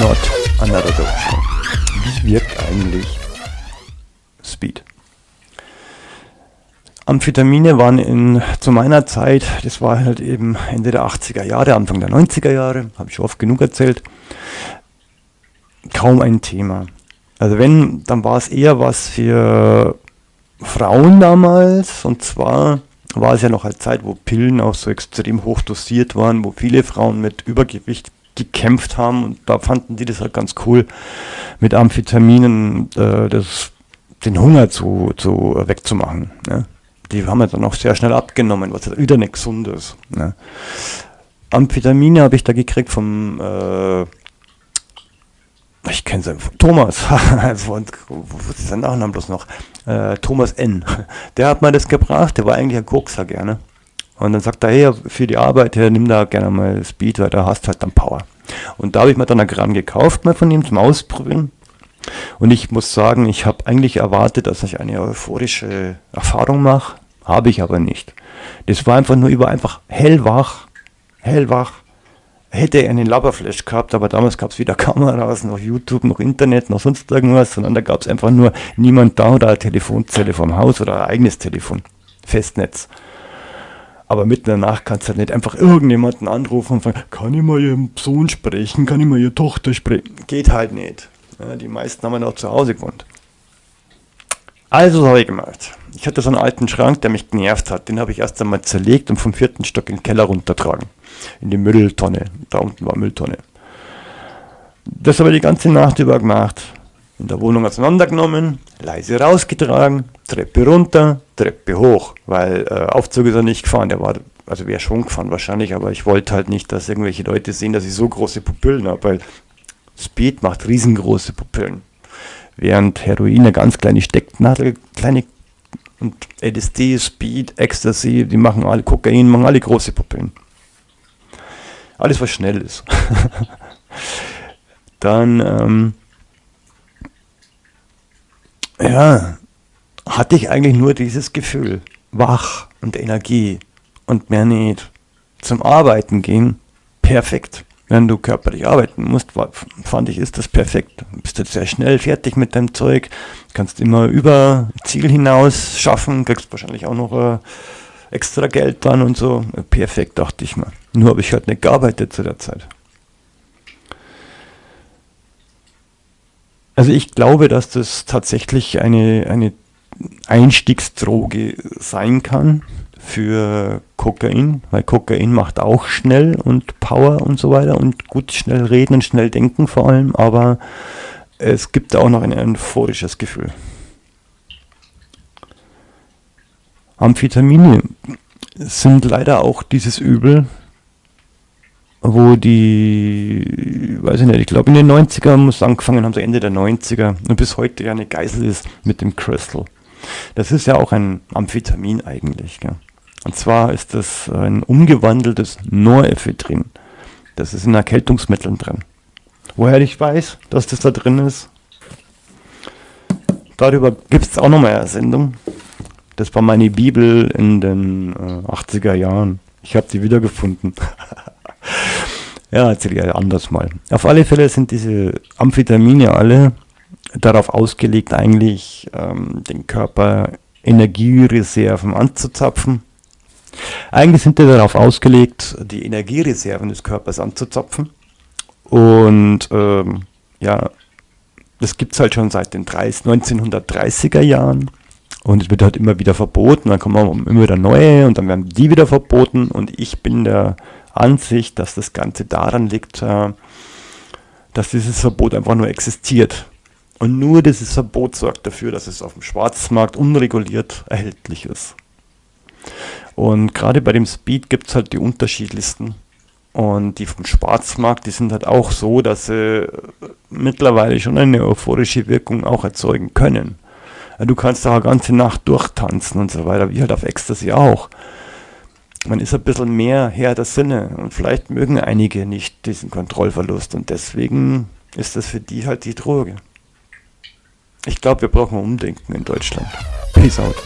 not another dope Wie wirkt eigentlich Speed? Amphetamine waren in, zu meiner Zeit, das war halt eben Ende der 80er Jahre, Anfang der 90er Jahre, habe ich schon oft genug erzählt, kaum ein Thema. Also wenn, dann war es eher was für Frauen damals und zwar war es ja noch eine Zeit, wo Pillen auch so extrem hoch dosiert waren, wo viele Frauen mit Übergewicht gekämpft haben und da fanden die das halt ganz cool, mit Amphetaminen äh, das, den Hunger zu, zu wegzumachen. Ne? Die haben ja dann auch sehr schnell abgenommen, was wieder nicht gesund ist. Ne? Amphetamine habe ich da gekriegt vom äh, ich kenne seinen Thomas, und was ist sein Nachname bloß noch? Äh, Thomas N. Der hat mir das gebracht, der war eigentlich ein Kokser gerne. Und dann sagt er, hey, für die Arbeit, hey, nimm da gerne mal Speed, weil da hast du halt dann Power. Und da habe ich mir dann ein Gramm gekauft, mal von ihm zum Ausprobieren. Und ich muss sagen, ich habe eigentlich erwartet, dass ich eine euphorische Erfahrung mache. Habe ich aber nicht. Das war einfach nur über einfach hellwach, hellwach, hätte er einen Laberflash gehabt, aber damals gab es weder Kameras, noch YouTube, noch Internet, noch sonst irgendwas, sondern da gab es einfach nur niemand da oder eine Telefonzelle vom Haus oder ein eigenes Telefon, Festnetz. Aber mitten in der Nacht kannst du halt nicht einfach irgendjemanden anrufen und fragen, kann ich mal ihren Sohn sprechen, kann ich mal ihre Tochter sprechen? Geht halt nicht. Ja, die meisten haben ja noch zu Hause gewohnt. Also habe ich gemacht. Ich hatte so einen alten Schrank, der mich genervt hat. Den habe ich erst einmal zerlegt und vom vierten Stock in den Keller runtertragen. In die Mülltonne. Da unten war Mülltonne. Das habe ich die ganze Nacht über gemacht. In der Wohnung auseinandergenommen, leise rausgetragen, Treppe runter, Treppe hoch, weil äh, Aufzug ist er nicht gefahren. Der war, also wäre schon gefahren wahrscheinlich, aber ich wollte halt nicht, dass irgendwelche Leute sehen, dass ich so große Pupillen habe, weil Speed macht riesengroße Pupillen während Heroin eine ganz kleine Stecknadel, kleine und LSD, Speed, Ecstasy, die machen alle Kokain, machen alle große Pupillen. Alles, was schnell ist. Dann, ähm, ja, hatte ich eigentlich nur dieses Gefühl, wach und Energie und mehr nicht. Zum Arbeiten gehen, perfekt wenn du körperlich arbeiten musst, fand ich, ist das perfekt. Du bist jetzt sehr schnell fertig mit deinem Zeug, kannst immer über Ziel hinaus schaffen, kriegst wahrscheinlich auch noch äh, extra Geld dann und so. Perfekt, dachte ich mal. Nur habe ich halt nicht gearbeitet zu der Zeit. Also ich glaube, dass das tatsächlich eine, eine Einstiegsdroge sein kann für Kokain, weil Kokain macht auch schnell und Power und so weiter und gut schnell reden und schnell denken vor allem, aber es gibt auch noch ein euphorisches Gefühl. Amphetamine sind leider auch dieses Übel, wo die, weiß ich nicht, ich glaube in den 90er muss angefangen haben, so Ende der 90er und bis heute ja eine Geisel ist mit dem Crystal. Das ist ja auch ein Amphetamin eigentlich. Gell? Und zwar ist das ein umgewandeltes Norephedrin. Das ist in Erkältungsmitteln drin. Woher ich weiß, dass das da drin ist, darüber gibt es auch nochmal eine Sendung. Das war meine Bibel in den äh, 80er Jahren. Ich habe sie wiedergefunden. ja, erzähle ich anders mal. Auf alle Fälle sind diese Amphetamine alle darauf ausgelegt, eigentlich ähm, den Körper Energiereserven anzuzapfen eigentlich sind die darauf ausgelegt, die Energiereserven des Körpers anzuzapfen. Und ähm, ja, das gibt es halt schon seit den 30, 1930er Jahren. Und es wird halt immer wieder verboten, dann kommen immer wieder neue und dann werden die wieder verboten. Und ich bin der Ansicht, dass das Ganze daran liegt, äh, dass dieses Verbot einfach nur existiert. Und nur dieses Verbot sorgt dafür, dass es auf dem Schwarzmarkt unreguliert erhältlich ist. Und gerade bei dem Speed gibt es halt die unterschiedlichsten. Und die vom Schwarzmarkt, die sind halt auch so, dass sie mittlerweile schon eine euphorische Wirkung auch erzeugen können. Du kannst da eine ganze Nacht durchtanzen und so weiter, wie halt auf Ecstasy auch. Man ist ein bisschen mehr Herr der Sinne und vielleicht mögen einige nicht diesen Kontrollverlust und deswegen ist das für die halt die Droge. Ich glaube, wir brauchen Umdenken in Deutschland. Peace out.